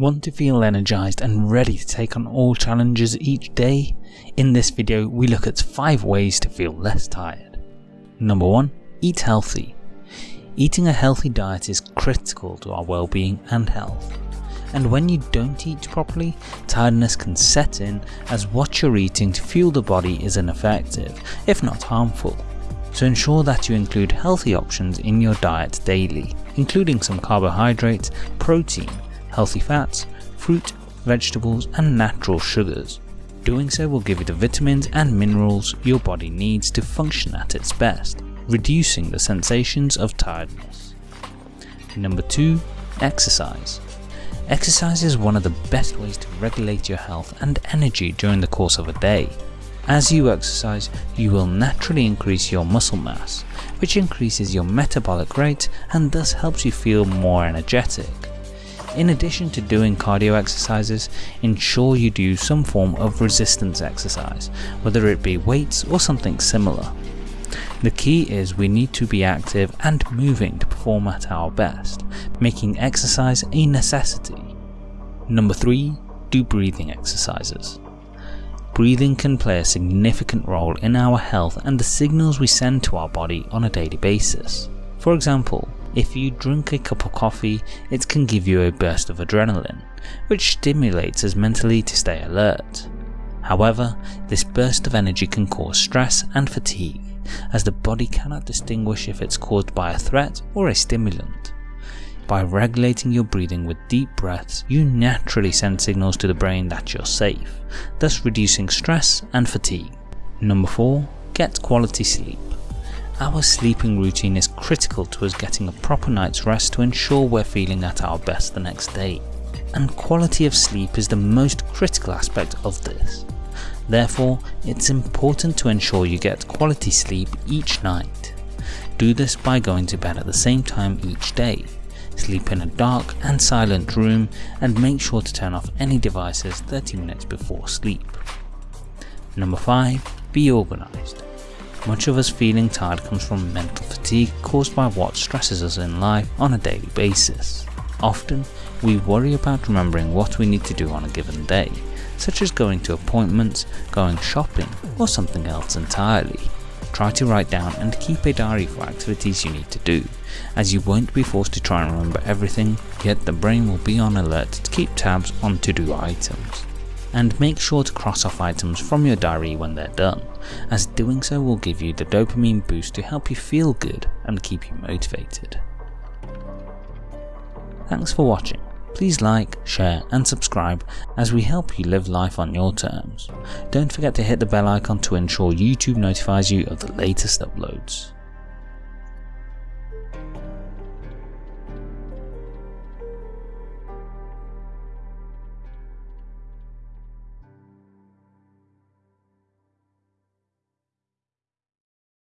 Want to feel energized and ready to take on all challenges each day? In this video we look at 5 ways to feel less tired. Number 1. Eat healthy. Eating a healthy diet is critical to our well-being and health. And when you don't eat properly, tiredness can set in as what you're eating to fuel the body is ineffective, if not harmful. So ensure that you include healthy options in your diet daily, including some carbohydrates, protein, healthy fats, fruit, vegetables and natural sugars. Doing so will give you the vitamins and minerals your body needs to function at its best, reducing the sensations of tiredness. Number 2. Exercise. Exercise is one of the best ways to regulate your health and energy during the course of a day. As you exercise, you will naturally increase your muscle mass, which increases your metabolic rate and thus helps you feel more energetic. In addition to doing cardio exercises, ensure you do some form of resistance exercise, whether it be weights or something similar. The key is we need to be active and moving to perform at our best, making exercise a necessity. Number 3. Do breathing exercises. Breathing can play a significant role in our health and the signals we send to our body on a daily basis. For example, if you drink a cup of coffee, it can give you a burst of adrenaline, which stimulates us mentally to stay alert. However, this burst of energy can cause stress and fatigue, as the body cannot distinguish if it's caused by a threat or a stimulant. By regulating your breathing with deep breaths, you naturally send signals to the brain that you're safe, thus reducing stress and fatigue. Number 4. Get quality sleep. Our sleeping routine is critical to us getting a proper night's rest to ensure we're feeling at our best the next day. And quality of sleep is the most critical aspect of this. Therefore, it's important to ensure you get quality sleep each night. Do this by going to bed at the same time each day. Sleep in a dark and silent room and make sure to turn off any devices 30 minutes before sleep. Number 5. Be organised. Much of us feeling tired comes from mental fatigue caused by what stresses us in life on a daily basis. Often, we worry about remembering what we need to do on a given day, such as going to appointments, going shopping, or something else entirely. Try to write down and keep a diary for activities you need to do, as you won't be forced to try and remember everything, yet the brain will be on alert to keep tabs on to-do items and make sure to cross off items from your diary when they're done, as doing so will give you the dopamine boost to help you feel good and keep you motivated. Thanks for watching. Please like, share and subscribe as we help you live life on your terms. Don't forget to hit the bell icon to ensure YouTube notifies you of the latest uploads.